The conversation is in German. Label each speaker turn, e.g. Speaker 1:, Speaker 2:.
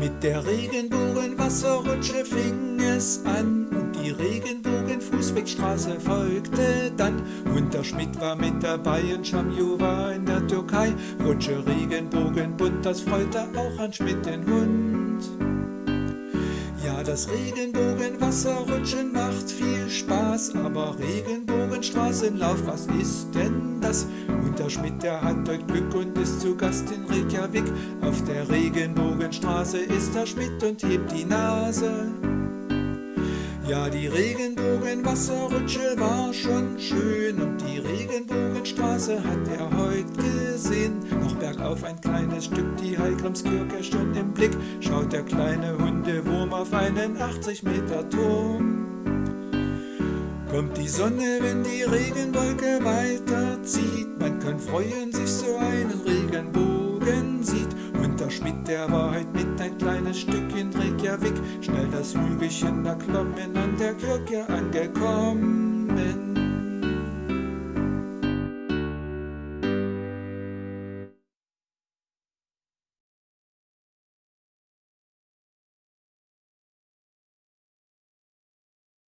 Speaker 1: Mit der Regenbogenwasserrutsche fing es an und die Regenbogenfußwegstraße folgte dann. Und der Schmidt war mit dabei und Schamju war in der Türkei. Rutsche Regenbogen bunt, das freute auch an Schmidt den Hund. Ja, das Regenbogenwasserrutschen macht viel Spaß, aber Regenbogenstraßenlauf, was ist denn das? Und der Schmidt, der hat heute Glück und ist zu Gast in Reykjavik. Auf der Regenbogenstraße ist der Schmidt und hebt die Nase. Ja, die Regenbogenwasserrutsche war schon schön und die Regenbogenstraße hat er heute gesehen. Noch bergauf ein kleines Stück, die Heilgrimskirche schon im Blick, schaut der kleine Hundewurm auf einen 80 Meter Turm. Kommt die Sonne, wenn die Regenwolke weiterzieht, man kann freuen, sich so einen Regenbogen sieht. Und der Schmidt, der war heute mit ein kleines Stück in Reykjavik, schnell das Hügelchen erklommen an der Kirche angekommen.